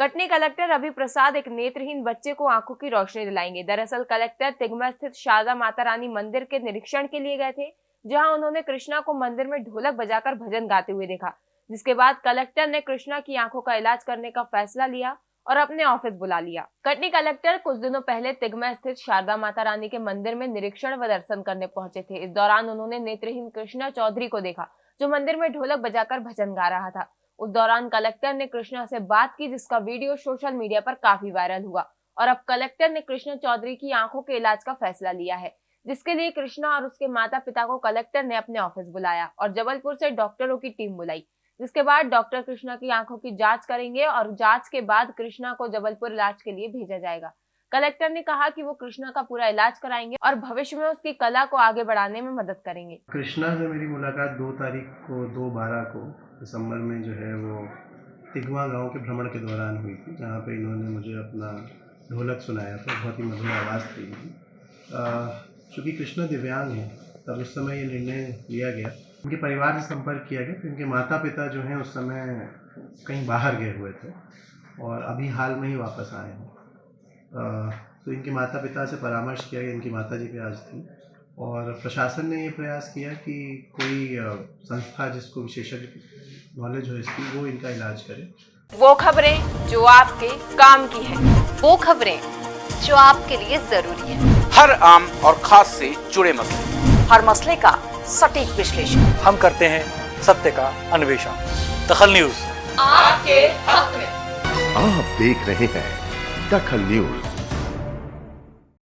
Katni collector Ravi प्रसाद एक नेत्रहीन बच्चे को आँखों की रोशनी दिलाएँगे। दरअसल कलेक्टर तिगमा स्थित शारदा माता रानी मंदिर के निरीक्षण के लिए गए थे, जहाँ उन्होंने कृष्णा को मंदिर में ढोलक बजाकर भजन गाते हुए देखा। जिसके बाद कलेक्टर ने कृष्णा की आँखों का इलाज करने का फैसला लिया और अपने ऑफ़िस बुला लिया। कटनी कलेक्टर कुछ दिनों पहले तिगमा स्थित शारदा माता रानी के मंदिर में निरीक्षण व दर्शन करने पहुँचे थे। इस दौरान उन्होंने नेत्रहीन कृष्णा चौधरी को देखा, जो मंदिर में ढोलक बजाकर भजन गा रहा था। उस दौरान कलेक्टर ने कृष्णा से बात की, जिसका वीडियो सोशल मीडिया पर काफ़ी वायरल हुआ और अब कलेक्टर ने कृष्णा चौधरी की आँखों के इलाज का फैसला लिया है, जिसके लिए कृष्णा और उसके माता पिता को कलेक्टर ने अपने ऑफ़िस बुलाया और जबलपुर से डॉक्टरों की टीम बुलाई, जिसके बाद डॉक्टर कृष्णा की आँखों की जाँच करेंगे और जाँच के बाद कृष्णा को जबलपुर इलाज के लिए भेजा जाएगा। कलेक्टर ने कहा कि वो कृष्णा का पूरा इलाज कराएँगे और भविष्य में उसकी कला को आगे बढ़ाने में मदद करेंगे। कृष्णा से मेरी मुलाकात दो तारीख को, दो बारह को दिसंबर में जो है वो तिगवा गाँव के भ्रमण के दौरान हुई थी, जहाँ पे इन्होंने मुझे अपना ढोलक सुनाया था, बहुत ही मधुर आवाज़ थी। चूँकि कृष्णा दिव्यांग है, तब उस समय ये निर्णय लिया गया। उनके परिवार से संपर्क किया गया इनके माता पिता जो हैं उस समय कहीं बाहर गए हुए थे और अभी हाल में ही वापस आए हैं। तो इनके माता पिता से परामर्श किया गया इनकी माता जी भी आज थी। और प्रशासन ने ये प्रयास किया कि कोई संस्था जिसको विशेषज्ञ नॉलेज हो इसकी वो इनका इलाज करे। वो खबरें जो आपके काम की है वो खबरें जो आपके लिए ज़रूरी है। हर आम और खास से जुड़े मसले। हर मसले का सटीक विश्लेषण। हम करते हैं सत्य का अन्वेषण। दखल न्यूज़। आपके हक में। आप देख रहे हैं दखल न्यूज़